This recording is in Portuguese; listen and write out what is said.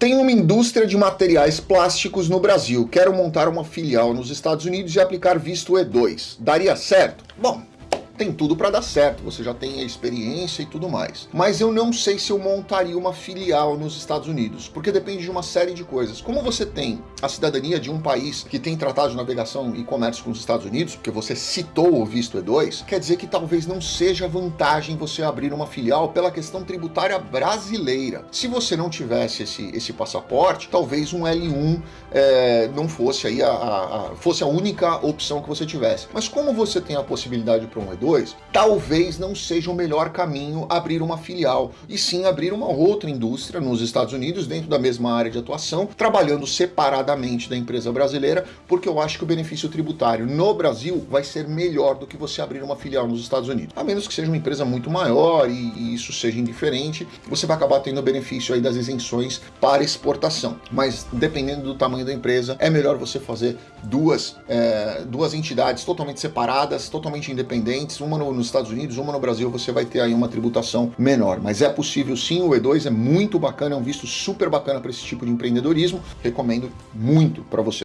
Tem uma indústria de materiais plásticos no Brasil. Quero montar uma filial nos Estados Unidos e aplicar visto E2. Daria certo? Bom, tem tudo para dar certo, você já tem a experiência e tudo mais. Mas eu não sei se eu montaria uma filial nos Estados Unidos, porque depende de uma série de coisas. Como você tem a cidadania de um país que tem tratado de navegação e comércio com os Estados Unidos, porque você citou o visto E2, quer dizer que talvez não seja vantagem você abrir uma filial pela questão tributária brasileira. Se você não tivesse esse, esse passaporte, talvez um L1 é, não fosse aí a, a, a, fosse a única opção que você tivesse. Mas como você tem a possibilidade para um E2, talvez não seja o melhor caminho abrir uma filial, e sim abrir uma outra indústria nos Estados Unidos, dentro da mesma área de atuação, trabalhando separadamente da empresa brasileira, porque eu acho que o benefício tributário no Brasil vai ser melhor do que você abrir uma filial nos Estados Unidos. A menos que seja uma empresa muito maior e, e isso seja indiferente, você vai acabar tendo benefício aí das isenções para exportação. Mas dependendo do tamanho da empresa, é melhor você fazer duas, é, duas entidades totalmente separadas, totalmente independentes, uma no, nos Estados Unidos, uma no Brasil, você vai ter aí uma tributação menor. Mas é possível sim, o E2 é muito bacana, é um visto super bacana para esse tipo de empreendedorismo. Recomendo muito para você.